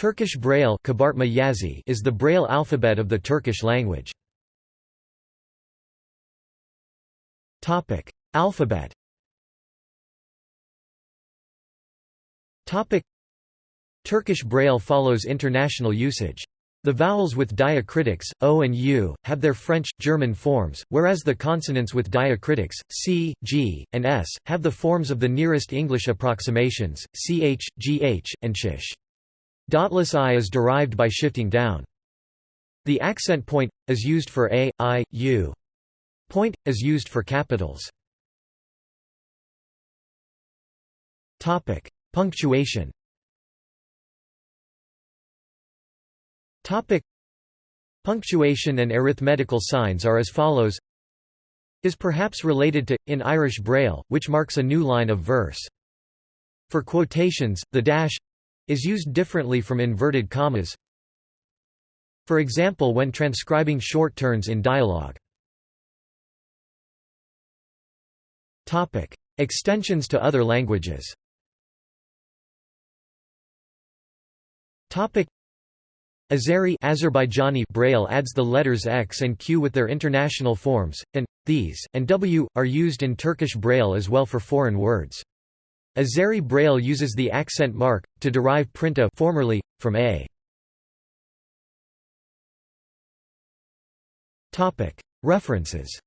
Turkish Braille is the Braille alphabet of the Turkish language. Alphabet Turkish Braille follows international usage. The vowels with diacritics, o and u, have their French, German forms, whereas the consonants with diacritics, c, g, and s, have the forms of the nearest English approximations, ch, gh, and sh. Dotless i is derived by shifting down. The accent point, is used for a, i, u. Point, is used for capitals. Topic: Punctuation Topic Punctuation and arithmetical signs are as follows is perhaps related to, in Irish Braille, which marks a new line of verse. For quotations, the dash is used differently from inverted commas. For example when transcribing short turns in dialogue. Extensions to other languages Azeri Azerbaijani Braille adds the letters X and Q with their international forms, and, these, and W, are used in Turkish Braille as well for foreign words. Azeri Braille uses the accent mark, to derive printa formerly, from A. References